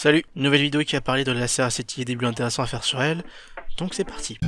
Salut, nouvelle vidéo qui a parlé de la Seraceti et des buts intéressants à faire sur elle, donc c'est parti.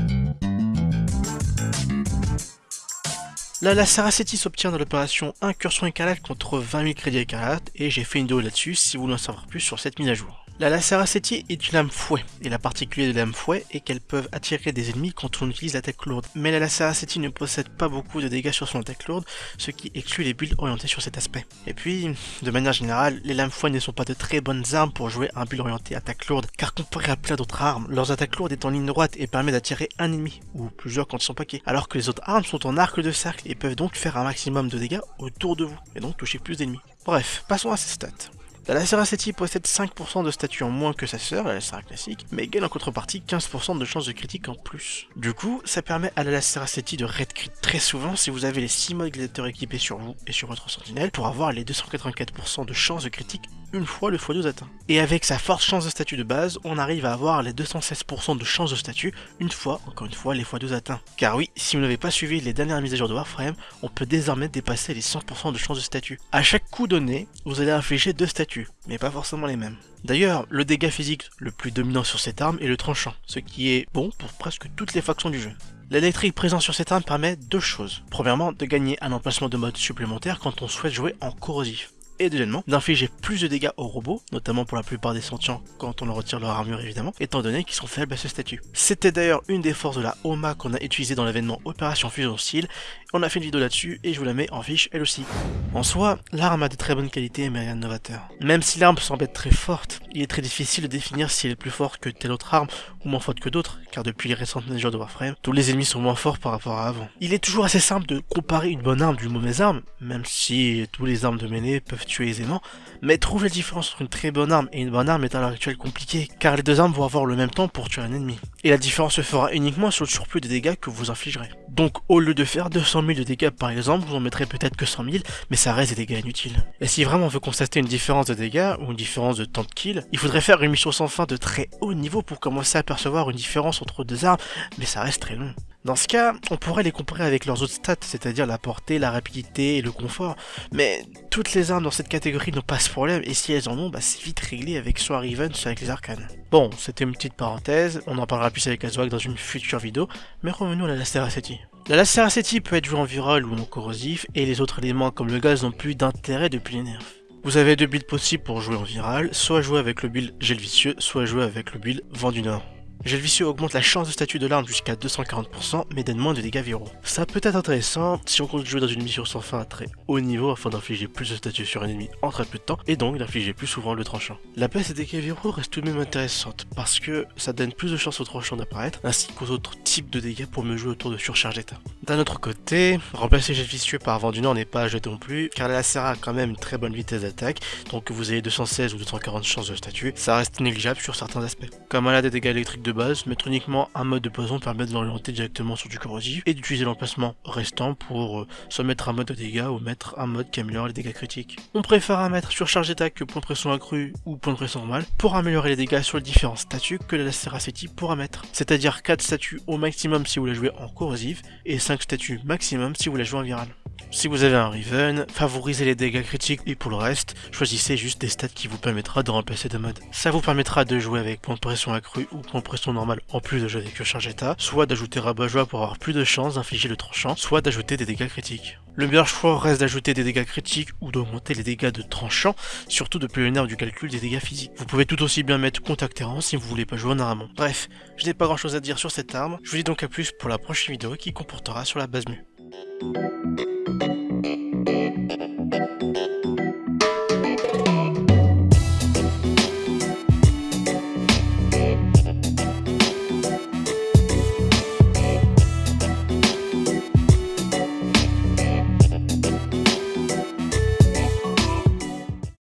La Laceraceti s'obtient dans l'opération Incursion écarlate contre 20 000 crédits écarlates et j'ai fait une vidéo là-dessus si vous voulez en savoir plus sur cette mise à jour. La Laceraceti est une lame fouet, et la particularité de lame fouet est qu'elles peuvent attirer des ennemis quand on utilise l'attaque lourde. Mais la Laceraceti ne possède pas beaucoup de dégâts sur son attaque lourde, ce qui exclut les builds orientés sur cet aspect. Et puis, de manière générale, les lames fouet ne sont pas de très bonnes armes pour jouer un build orienté attaque lourde, car comparé à plein d'autres armes, leurs attaques lourdes est en ligne droite et permet d'attirer un ennemi, ou plusieurs quand ils sont paquets, alors que les autres armes sont en arc de cercle et peuvent donc faire un maximum de dégâts autour de vous, et donc toucher plus d'ennemis. Bref, passons à ces stats. La Laceraceti possède 5% de statut en moins que sa sœur, la Lacera classique, mais gagne en contrepartie 15% de chance de critique en plus. Du coup, ça permet à la Laceraceti de red crit très souvent si vous avez les 6 modes équipés sur vous et sur votre sentinelle pour avoir les 284% de chance de critique une fois le x12 atteint. Et avec sa forte chance de statut de base, on arrive à avoir les 216% de chance de statut une fois, encore une fois, les x12 atteints. Car oui, si vous n'avez pas suivi les dernières mises à jour de Warframe, on peut désormais dépasser les 100% de chance de statut. À chaque coup donné, vous allez infliger deux statuts, mais pas forcément les mêmes. D'ailleurs, le dégât physique le plus dominant sur cette arme est le tranchant, ce qui est bon pour presque toutes les factions du jeu. L'électrique présent sur cette arme permet deux choses. Premièrement, de gagner un emplacement de mode supplémentaire quand on souhaite jouer en corrosif et deuxièmement d'infliger plus de dégâts aux robots, notamment pour la plupart des sentients quand on leur retire leur armure évidemment, étant donné qu'ils sont faibles à ce statut. C'était d'ailleurs une des forces de la OMA qu'on a utilisé dans l'événement Opération Fusion Steel, on a fait une vidéo là-dessus et je vous la mets en fiche elle aussi. En soi, l'arme a de très bonnes qualités mais rien de novateur. Même si l'arme semble être très forte, il est très difficile de définir si elle est plus forte que telle autre arme ou moins forte que d'autres, car depuis les récentes mesures de Warframe, tous les ennemis sont moins forts par rapport à avant. Il est toujours assez simple de comparer une bonne arme d'une mauvaise arme, même si tous les armes de mêlée peuvent tuer aisément, mais trouver la différence entre une très bonne arme et une bonne arme est à l'heure actuelle compliqué, car les deux armes vont avoir le même temps pour tuer un ennemi. Et la différence se fera uniquement sur le surplus des dégâts que vous infligerez. Donc au lieu de faire 200 000 de dégâts par exemple, vous en mettrez peut-être que 100 000, mais ça reste des dégâts inutiles. Et si vraiment on veut constater une différence de dégâts, ou une différence de temps de kill, il faudrait faire une mission sans fin de très haut niveau pour commencer à percevoir une différence entre deux armes, mais ça reste très long. Dans ce cas, on pourrait les comparer avec leurs autres stats, c'est-à-dire la portée, la rapidité et le confort, mais toutes les armes dans cette catégorie n'ont pas ce problème, et si elles en ont, bah c'est vite réglé avec soit Riven, soit avec les arcanes. Bon, c'était une petite parenthèse, on en parlera plus avec Azwag dans une future vidéo, mais revenons à la Laceraceti. La Laceraceti peut être jouée en viral ou en corrosif, et les autres éléments comme le gaz n'ont plus d'intérêt depuis les nerfs. Vous avez deux builds possibles pour jouer en viral, soit jouer avec le build Gel Vicieux, soit jouer avec le build Vent du Nord. Gel augmente la chance de statut de l'arme jusqu'à 240%, mais donne moins de dégâts viraux. Ça peut être intéressant si on compte jouer dans une mission sans fin à très haut niveau afin d'infliger plus de statut sur un ennemi en très peu de temps, et donc d'infliger plus souvent le tranchant. La baisse des dégâts viraux reste tout de même intéressante, parce que ça donne plus de chances au tranchant d'apparaître, ainsi qu'aux autres types de dégâts pour me jouer autour de surcharge d'état. D'un autre côté, remplacer Gel vicieux par Vent du Nord n'est pas à jeter non plus, car la Lacera a quand même une très bonne vitesse d'attaque, donc que vous ayez 216 ou 240 chances de statut, ça reste négligeable sur certains aspects. Comme elle a des dégâts électriques de base, mettre uniquement un mode de poison permet de l'orienter directement sur du corrosif et d'utiliser l'emplacement restant pour euh, soit mettre un mode de dégâts ou mettre un mode qui améliore les dégâts critiques. On préfère un mettre sur charge d'attaque que point de pression accru ou point de pression normal pour améliorer les dégâts sur les différents statuts que la Laceracity pourra mettre. C'est-à-dire 4 statuts au maximum si vous la jouez en corrosif et 5 statuts maximum si vous la jouez en viral. Si vous avez un Riven, favorisez les dégâts critiques et pour le reste, choisissez juste des stats qui vous permettra de remplacer deux modes. Ça vous permettra de jouer avec point de pression accru ou point de pression normal en plus de jouer avec charge état, soit d'ajouter rabat-joie pour avoir plus de chances d'infliger le tranchant, soit d'ajouter des dégâts critiques. Le meilleur choix reste d'ajouter des dégâts critiques ou d'augmenter les dégâts de tranchant, surtout depuis le nerf du calcul des dégâts physiques. Vous pouvez tout aussi bien mettre contact terrain si vous voulez pas jouer en aramon. Bref, je n'ai pas grand chose à dire sur cette arme, je vous dis donc à plus pour la prochaine vidéo qui comportera sur la base mu. Thank you.